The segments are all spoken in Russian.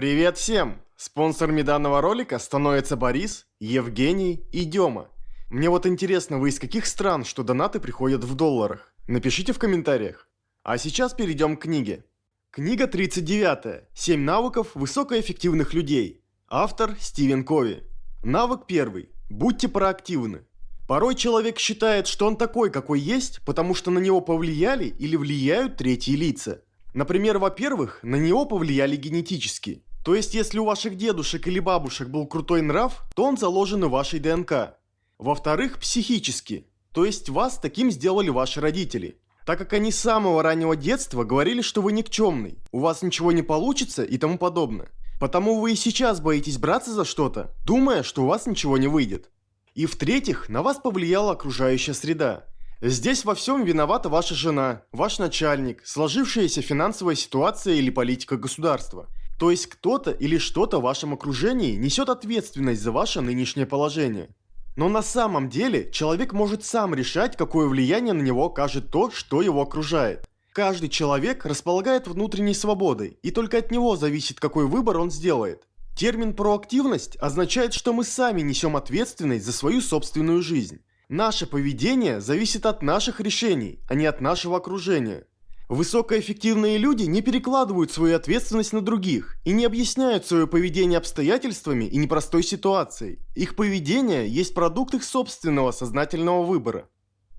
Привет всем! Спонсорами данного ролика становятся Борис, Евгений и Дема. Мне вот интересно, вы из каких стран, что донаты приходят в долларах? Напишите в комментариях. А сейчас перейдем к книге. Книга 39. 7 навыков высокоэффективных людей. Автор Стивен Кови. Навык первый. Будьте проактивны. Порой человек считает, что он такой, какой есть, потому что на него повлияли или влияют третьи лица. Например, во-первых, на него повлияли генетически. То есть, если у ваших дедушек или бабушек был крутой нрав, то он заложен в вашей ДНК. Во-вторых, психически. То есть, вас таким сделали ваши родители. Так как они с самого раннего детства говорили, что вы никчемный, у вас ничего не получится и тому подобное. Потому вы и сейчас боитесь браться за что-то, думая, что у вас ничего не выйдет. И в-третьих, на вас повлияла окружающая среда. Здесь во всем виновата ваша жена, ваш начальник, сложившаяся финансовая ситуация или политика государства. То есть кто-то или что-то в вашем окружении несет ответственность за ваше нынешнее положение. Но на самом деле человек может сам решать, какое влияние на него окажет то, что его окружает. Каждый человек располагает внутренней свободой, и только от него зависит, какой выбор он сделает. Термин «проактивность» означает, что мы сами несем ответственность за свою собственную жизнь. Наше поведение зависит от наших решений, а не от нашего окружения. Высокоэффективные люди не перекладывают свою ответственность на других и не объясняют свое поведение обстоятельствами и непростой ситуацией. Их поведение есть продукт их собственного сознательного выбора.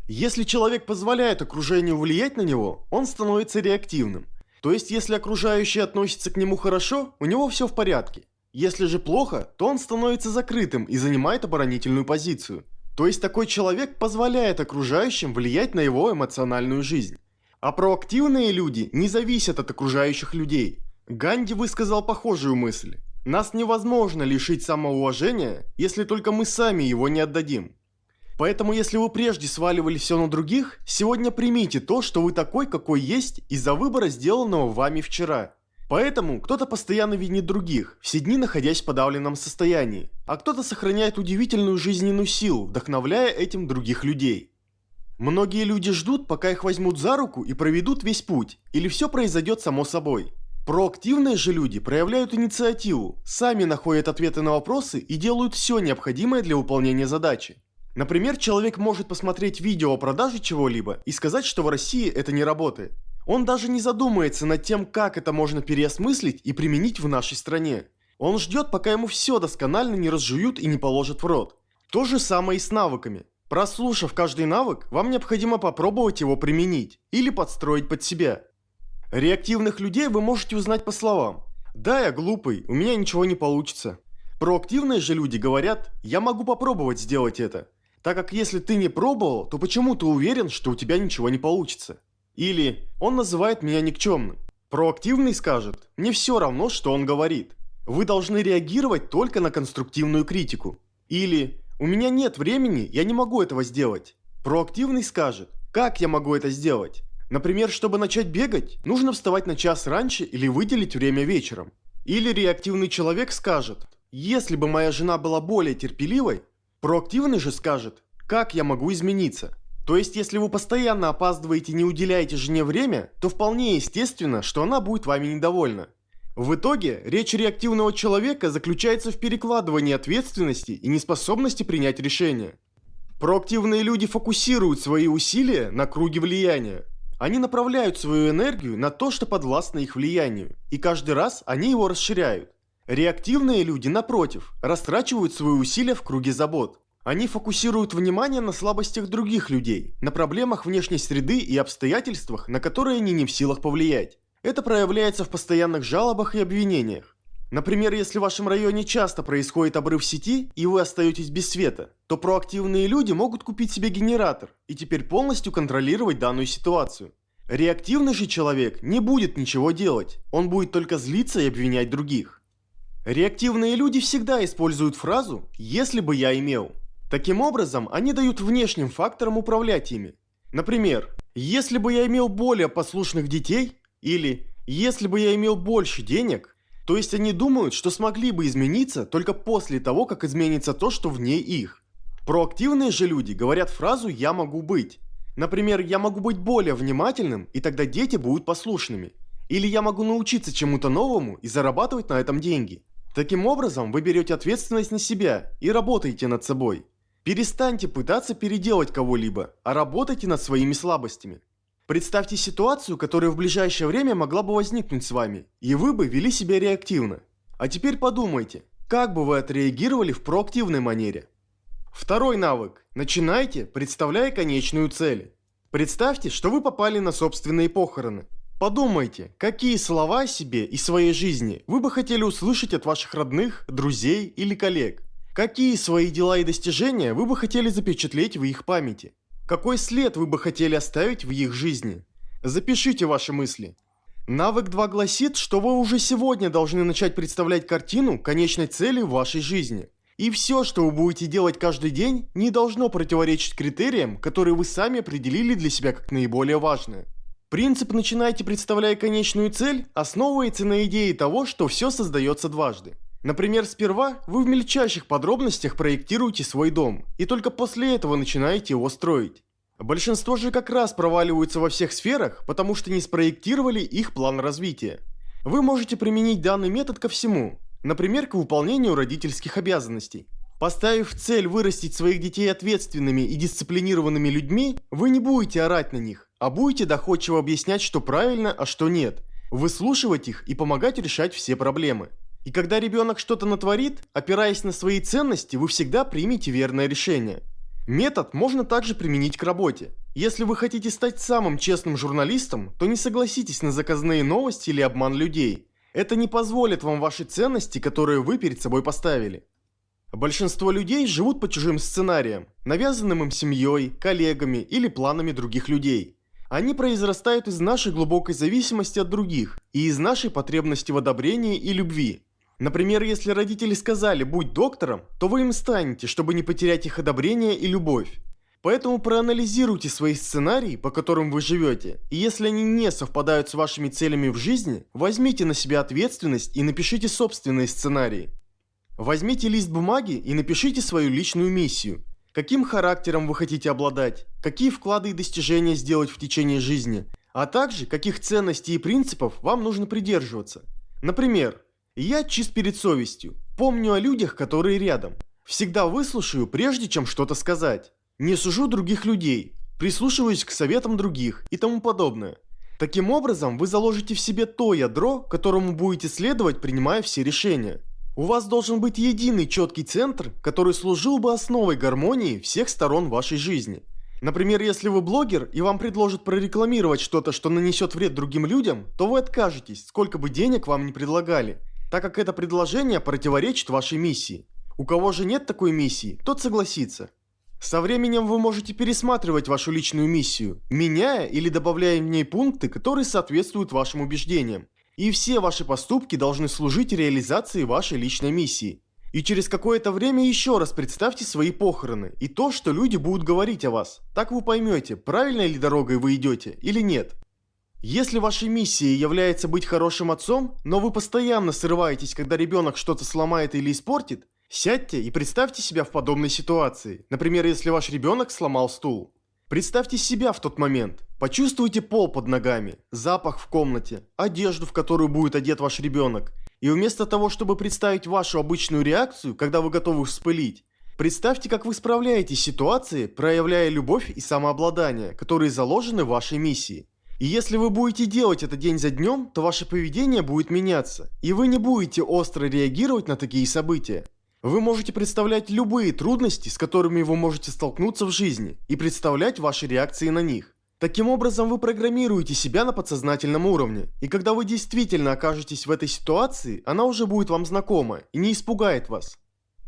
Если человек позволяет окружению влиять на него, он становится реактивным. То есть, если окружающие относятся к нему хорошо, у него все в порядке. Если же плохо, то он становится закрытым и занимает оборонительную позицию. То есть такой человек позволяет окружающим влиять на его эмоциональную жизнь. А проактивные люди не зависят от окружающих людей. Ганди высказал похожую мысль. Нас невозможно лишить самоуважения, если только мы сами его не отдадим. Поэтому если вы прежде сваливали все на других, сегодня примите то, что вы такой, какой есть, из-за выбора, сделанного вами вчера. Поэтому кто-то постоянно винит других, все дни находясь в подавленном состоянии, а кто-то сохраняет удивительную жизненную силу, вдохновляя этим других людей. Многие люди ждут, пока их возьмут за руку и проведут весь путь, или все произойдет само собой. Проактивные же люди проявляют инициативу, сами находят ответы на вопросы и делают все необходимое для выполнения задачи. Например, человек может посмотреть видео о продаже чего-либо и сказать, что в России это не работает. Он даже не задумается над тем, как это можно переосмыслить и применить в нашей стране. Он ждет, пока ему все досконально не разжуют и не положат в рот. То же самое и с навыками. Прослушав каждый навык, вам необходимо попробовать его применить или подстроить под себя. Реактивных людей вы можете узнать по словам. Да, я глупый, у меня ничего не получится. Проактивные же люди говорят, я могу попробовать сделать это. Так как если ты не пробовал, то почему ты уверен, что у тебя ничего не получится? Или «Он называет меня никчемным». Проактивный скажет «Мне все равно, что он говорит». Вы должны реагировать только на конструктивную критику. Или «У меня нет времени, я не могу этого сделать». Проактивный скажет «Как я могу это сделать?» Например, чтобы начать бегать, нужно вставать на час раньше или выделить время вечером. Или реактивный человек скажет «Если бы моя жена была более терпеливой», проактивный же скажет «Как я могу измениться?» То есть, если вы постоянно опаздываете и не уделяете жене время, то вполне естественно, что она будет вами недовольна. В итоге, речь реактивного человека заключается в перекладывании ответственности и неспособности принять решения. Проактивные люди фокусируют свои усилия на круге влияния. Они направляют свою энергию на то, что подвластно их влиянию, и каждый раз они его расширяют. Реактивные люди, напротив, растрачивают свои усилия в круге забот. Они фокусируют внимание на слабостях других людей, на проблемах внешней среды и обстоятельствах, на которые они не в силах повлиять. Это проявляется в постоянных жалобах и обвинениях. Например, если в вашем районе часто происходит обрыв сети и вы остаетесь без света, то проактивные люди могут купить себе генератор и теперь полностью контролировать данную ситуацию. Реактивный же человек не будет ничего делать, он будет только злиться и обвинять других. Реактивные люди всегда используют фразу «если бы я имел». Таким образом, они дают внешним факторам управлять ими. Например, если бы я имел более послушных детей, или если бы я имел больше денег, то есть они думают, что смогли бы измениться только после того, как изменится то, что вне их. Проактивные же люди говорят фразу «я могу быть». Например, я могу быть более внимательным, и тогда дети будут послушными. Или я могу научиться чему-то новому и зарабатывать на этом деньги. Таким образом, вы берете ответственность на себя и работаете над собой. Перестаньте пытаться переделать кого-либо, а работайте над своими слабостями. Представьте ситуацию, которая в ближайшее время могла бы возникнуть с вами, и вы бы вели себя реактивно. А теперь подумайте, как бы вы отреагировали в проактивной манере. Второй навык. Начинайте, представляя конечную цель. Представьте, что вы попали на собственные похороны. Подумайте, какие слова о себе и своей жизни вы бы хотели услышать от ваших родных, друзей или коллег. Какие свои дела и достижения вы бы хотели запечатлеть в их памяти. Какой след вы бы хотели оставить в их жизни. Запишите ваши мысли. Навык 2 гласит, что вы уже сегодня должны начать представлять картину конечной цели вашей жизни. И все, что вы будете делать каждый день, не должно противоречить критериям, которые вы сами определили для себя как наиболее важные. Принцип «начинайте, представляя конечную цель» основывается на идее того, что все создается дважды. Например, сперва вы в мельчайших подробностях проектируете свой дом, и только после этого начинаете его строить. Большинство же как раз проваливаются во всех сферах, потому что не спроектировали их план развития. Вы можете применить данный метод ко всему, например, к выполнению родительских обязанностей. Поставив цель вырастить своих детей ответственными и дисциплинированными людьми, вы не будете орать на них, а будете доходчиво объяснять, что правильно, а что нет, выслушивать их и помогать решать все проблемы. И когда ребенок что-то натворит, опираясь на свои ценности, вы всегда примете верное решение. Метод можно также применить к работе. Если вы хотите стать самым честным журналистом, то не согласитесь на заказные новости или обман людей. Это не позволит вам ваши ценности, которые вы перед собой поставили. Большинство людей живут по чужим сценариям, навязанным им семьей, коллегами или планами других людей. Они произрастают из нашей глубокой зависимости от других и из нашей потребности в одобрении и любви. Например, если родители сказали «будь доктором», то вы им станете, чтобы не потерять их одобрение и любовь. Поэтому проанализируйте свои сценарии, по которым вы живете, и если они не совпадают с вашими целями в жизни, возьмите на себя ответственность и напишите собственные сценарии. Возьмите лист бумаги и напишите свою личную миссию. Каким характером вы хотите обладать, какие вклады и достижения сделать в течение жизни, а также каких ценностей и принципов вам нужно придерживаться. Например, я чист перед совестью, помню о людях, которые рядом. Всегда выслушаю, прежде чем что-то сказать. Не сужу других людей, прислушиваюсь к советам других и тому подобное. Таким образом, вы заложите в себе то ядро, которому будете следовать, принимая все решения. У вас должен быть единый четкий центр, который служил бы основой гармонии всех сторон вашей жизни. Например, если вы блогер и вам предложат прорекламировать что-то, что нанесет вред другим людям, то вы откажетесь, сколько бы денег вам не предлагали, так как это предложение противоречит вашей миссии. У кого же нет такой миссии, тот согласится. Со временем вы можете пересматривать вашу личную миссию, меняя или добавляя в ней пункты, которые соответствуют вашим убеждениям. И все ваши поступки должны служить реализации вашей личной миссии. И через какое-то время еще раз представьте свои похороны и то, что люди будут говорить о вас. Так вы поймете, правильной ли дорогой вы идете или нет. Если вашей миссией является быть хорошим отцом, но вы постоянно срываетесь, когда ребенок что-то сломает или испортит, сядьте и представьте себя в подобной ситуации. Например, если ваш ребенок сломал стул. Представьте себя в тот момент. Почувствуйте пол под ногами, запах в комнате, одежду, в которую будет одет ваш ребенок. И вместо того, чтобы представить вашу обычную реакцию, когда вы готовы вспылить, представьте, как вы справляетесь с ситуацией, проявляя любовь и самообладание, которые заложены в вашей миссии. И если вы будете делать это день за днем, то ваше поведение будет меняться, и вы не будете остро реагировать на такие события. Вы можете представлять любые трудности, с которыми вы можете столкнуться в жизни, и представлять ваши реакции на них. Таким образом, вы программируете себя на подсознательном уровне, и когда вы действительно окажетесь в этой ситуации, она уже будет вам знакома и не испугает вас.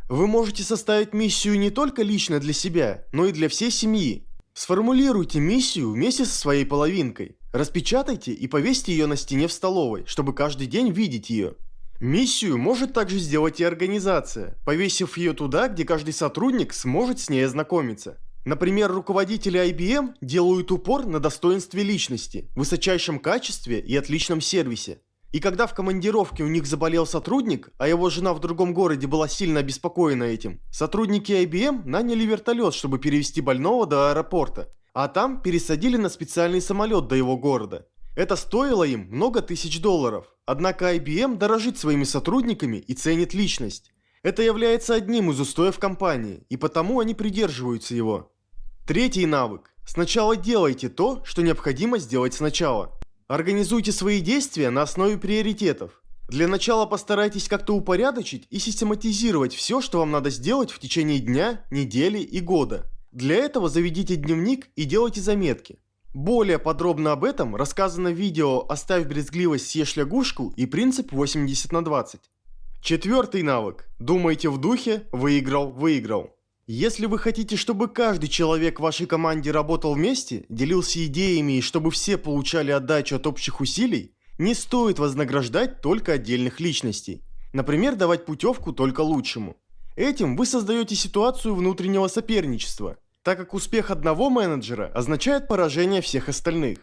Вы можете составить миссию не только лично для себя, но и для всей семьи. Сформулируйте миссию вместе со своей половинкой. Распечатайте и повесьте ее на стене в столовой, чтобы каждый день видеть ее. Миссию может также сделать и организация, повесив ее туда, где каждый сотрудник сможет с ней ознакомиться. Например, руководители IBM делают упор на достоинстве личности, высочайшем качестве и отличном сервисе. И когда в командировке у них заболел сотрудник, а его жена в другом городе была сильно обеспокоена этим, сотрудники IBM наняли вертолет, чтобы перевести больного до аэропорта, а там пересадили на специальный самолет до его города. Это стоило им много тысяч долларов. Однако IBM дорожит своими сотрудниками и ценит личность. Это является одним из устоев компании, и потому они придерживаются его. Третий навык. Сначала делайте то, что необходимо сделать сначала. Организуйте свои действия на основе приоритетов. Для начала постарайтесь как-то упорядочить и систематизировать все, что вам надо сделать в течение дня, недели и года. Для этого заведите дневник и делайте заметки. Более подробно об этом рассказано в видео «Оставь брезгливость, съешь лягушку» и принцип 80 на 20. Четвертый навык. Думайте в духе «выиграл, выиграл». Если вы хотите, чтобы каждый человек в вашей команде работал вместе, делился идеями и чтобы все получали отдачу от общих усилий, не стоит вознаграждать только отдельных личностей. Например, давать путевку только лучшему. Этим вы создаете ситуацию внутреннего соперничества, так как успех одного менеджера означает поражение всех остальных.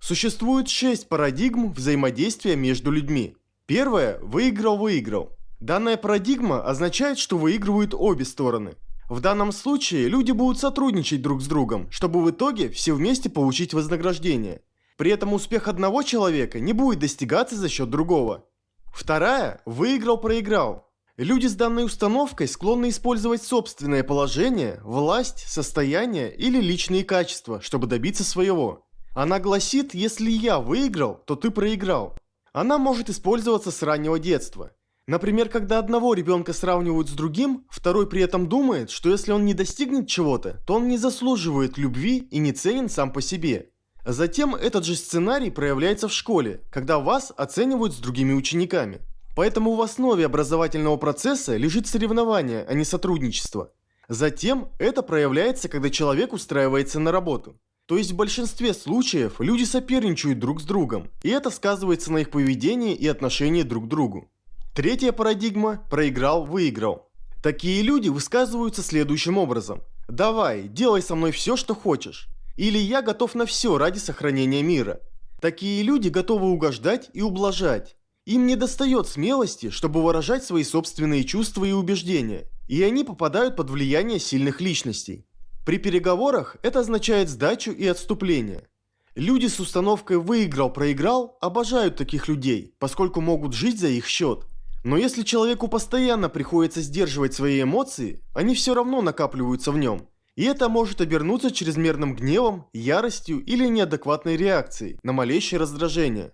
Существует шесть парадигм взаимодействия между людьми. Первое – выиграл-выиграл. Данная парадигма означает, что выигрывают обе стороны. В данном случае люди будут сотрудничать друг с другом, чтобы в итоге все вместе получить вознаграждение. При этом успех одного человека не будет достигаться за счет другого. Вторая – выиграл-проиграл. Люди с данной установкой склонны использовать собственное положение, власть, состояние или личные качества, чтобы добиться своего. Она гласит, если я выиграл, то ты проиграл. Она может использоваться с раннего детства. Например, когда одного ребенка сравнивают с другим, второй при этом думает, что если он не достигнет чего-то, то он не заслуживает любви и не ценен сам по себе. Затем этот же сценарий проявляется в школе, когда вас оценивают с другими учениками. Поэтому в основе образовательного процесса лежит соревнование, а не сотрудничество. Затем это проявляется, когда человек устраивается на работу. То есть в большинстве случаев люди соперничают друг с другом, и это сказывается на их поведении и отношении друг к другу. Третья парадигма – проиграл-выиграл. Такие люди высказываются следующим образом. «Давай, делай со мной все, что хочешь». Или «Я готов на все ради сохранения мира». Такие люди готовы угождать и ублажать. Им не достает смелости, чтобы выражать свои собственные чувства и убеждения, и они попадают под влияние сильных личностей. При переговорах это означает сдачу и отступление. Люди с установкой «выиграл-проиграл» обожают таких людей, поскольку могут жить за их счет. Но если человеку постоянно приходится сдерживать свои эмоции, они все равно накапливаются в нем. И это может обернуться чрезмерным гневом, яростью или неадекватной реакцией на малейшее раздражение.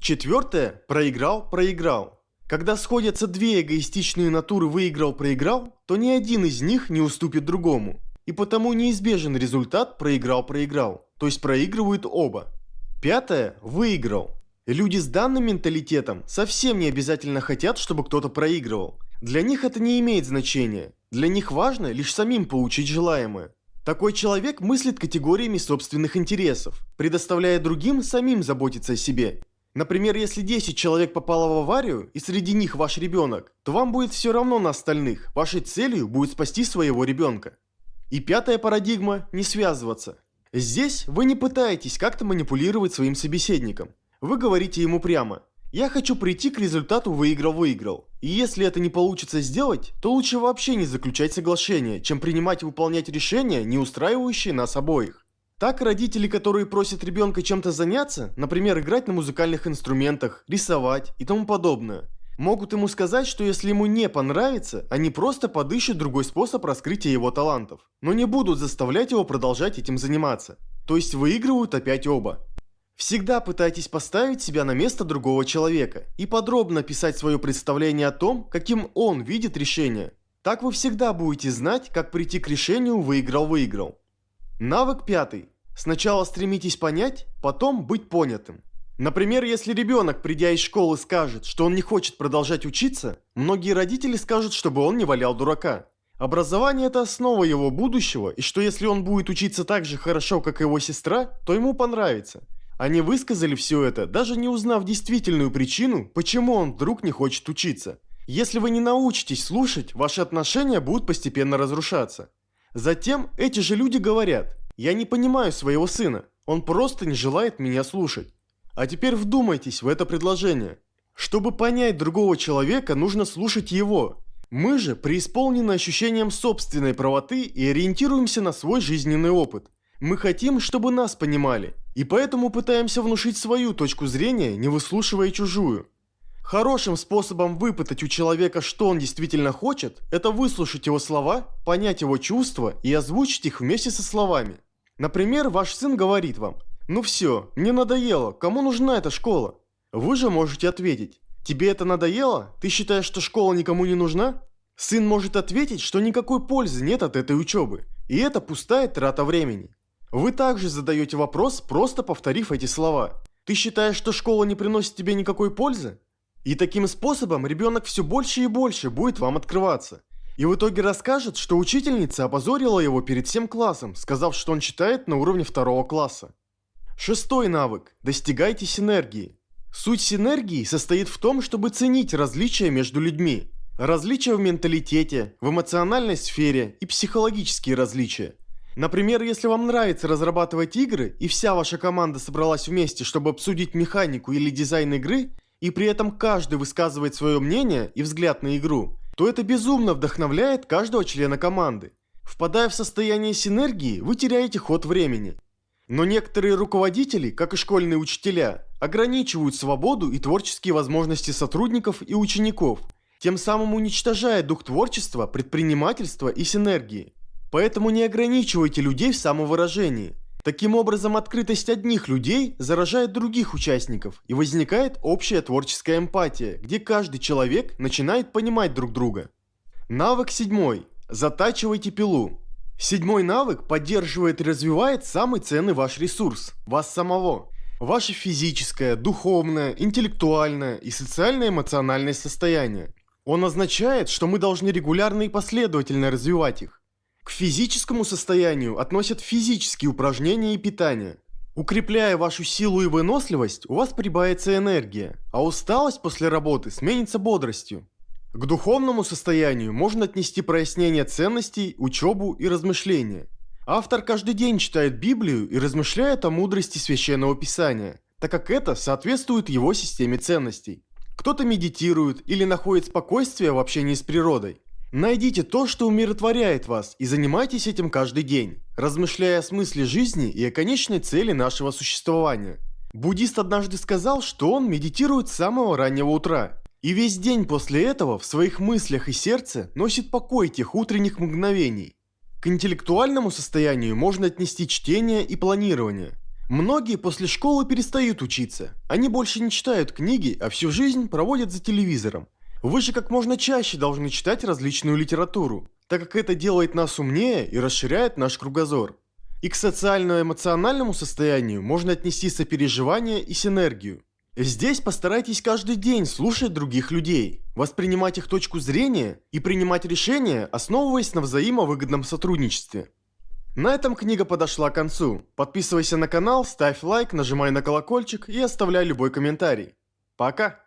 Четвертое – проиграл-проиграл. Когда сходятся две эгоистичные натуры выиграл-проиграл, то ни один из них не уступит другому. И потому неизбежен результат проиграл-проиграл, то есть проигрывают оба. Пятое – выиграл. Люди с данным менталитетом совсем не обязательно хотят, чтобы кто-то проигрывал. Для них это не имеет значения. Для них важно лишь самим получить желаемое. Такой человек мыслит категориями собственных интересов, предоставляя другим самим заботиться о себе Например, если 10 человек попало в аварию, и среди них ваш ребенок, то вам будет все равно на остальных. Вашей целью будет спасти своего ребенка. И пятая парадигма – не связываться. Здесь вы не пытаетесь как-то манипулировать своим собеседником. Вы говорите ему прямо «Я хочу прийти к результату выиграл-выиграл». И если это не получится сделать, то лучше вообще не заключать соглашение, чем принимать и выполнять решения, не устраивающие нас обоих. Так родители, которые просят ребенка чем-то заняться, например, играть на музыкальных инструментах, рисовать и тому подобное, могут ему сказать, что если ему не понравится, они просто подыщут другой способ раскрытия его талантов, но не будут заставлять его продолжать этим заниматься. То есть выигрывают опять оба. Всегда пытайтесь поставить себя на место другого человека и подробно описать свое представление о том, каким он видит решение. Так вы всегда будете знать, как прийти к решению «выиграл-выиграл». Навык пятый. Сначала стремитесь понять, потом быть понятым. Например, если ребенок, придя из школы, скажет, что он не хочет продолжать учиться, многие родители скажут, чтобы он не валял дурака. Образование – это основа его будущего, и что если он будет учиться так же хорошо, как его сестра, то ему понравится. Они высказали все это, даже не узнав действительную причину, почему он вдруг не хочет учиться. Если вы не научитесь слушать, ваши отношения будут постепенно разрушаться. Затем эти же люди говорят, я не понимаю своего сына, он просто не желает меня слушать. А теперь вдумайтесь в это предложение. Чтобы понять другого человека, нужно слушать его. Мы же преисполнены ощущением собственной правоты и ориентируемся на свой жизненный опыт. Мы хотим, чтобы нас понимали, И поэтому пытаемся внушить свою точку зрения, не выслушивая чужую. Хорошим способом выпытать у человека, что он действительно хочет, это выслушать его слова, понять его чувства и озвучить их вместе со словами. Например, ваш сын говорит вам «Ну все, мне надоело, кому нужна эта школа?» Вы же можете ответить «Тебе это надоело? Ты считаешь, что школа никому не нужна?» Сын может ответить, что никакой пользы нет от этой учебы, и это пустая трата времени. Вы также задаете вопрос, просто повторив эти слова. Ты считаешь, что школа не приносит тебе никакой пользы? И таким способом ребенок все больше и больше будет вам открываться. И в итоге расскажет, что учительница опозорила его перед всем классом, сказав, что он читает на уровне второго класса. Шестой навык. Достигайте синергии. Суть синергии состоит в том, чтобы ценить различия между людьми. Различия в менталитете, в эмоциональной сфере и психологические различия. Например, если вам нравится разрабатывать игры, и вся ваша команда собралась вместе, чтобы обсудить механику или дизайн игры, и при этом каждый высказывает свое мнение и взгляд на игру, то это безумно вдохновляет каждого члена команды. Впадая в состояние синергии, вы теряете ход времени. Но некоторые руководители, как и школьные учителя, ограничивают свободу и творческие возможности сотрудников и учеников, тем самым уничтожая дух творчества, предпринимательства и синергии. Поэтому не ограничивайте людей в самовыражении. Таким образом, открытость одних людей заражает других участников, и возникает общая творческая эмпатия, где каждый человек начинает понимать друг друга. Навык седьмой. Затачивайте пилу. Седьмой навык поддерживает и развивает самый ценный ваш ресурс – вас самого. Ваше физическое, духовное, интеллектуальное и социально-эмоциональное состояние. Он означает, что мы должны регулярно и последовательно развивать их. К физическому состоянию относят физические упражнения и питание. Укрепляя вашу силу и выносливость, у вас прибавится энергия, а усталость после работы сменится бодростью. К духовному состоянию можно отнести прояснение ценностей, учебу и размышления. Автор каждый день читает Библию и размышляет о мудрости Священного Писания, так как это соответствует его системе ценностей. Кто-то медитирует или находит спокойствие в общении с природой. Найдите то, что умиротворяет вас, и занимайтесь этим каждый день, размышляя о смысле жизни и о конечной цели нашего существования. Буддист однажды сказал, что он медитирует с самого раннего утра, и весь день после этого в своих мыслях и сердце носит покой тех утренних мгновений. К интеллектуальному состоянию можно отнести чтение и планирование. Многие после школы перестают учиться, они больше не читают книги, а всю жизнь проводят за телевизором. Вы же как можно чаще должны читать различную литературу, так как это делает нас умнее и расширяет наш кругозор. И к социально-эмоциональному состоянию можно отнести сопереживание и синергию. Здесь постарайтесь каждый день слушать других людей, воспринимать их точку зрения и принимать решения, основываясь на взаимовыгодном сотрудничестве. На этом книга подошла к концу. Подписывайся на канал, ставь лайк, нажимай на колокольчик и оставляй любой комментарий. Пока!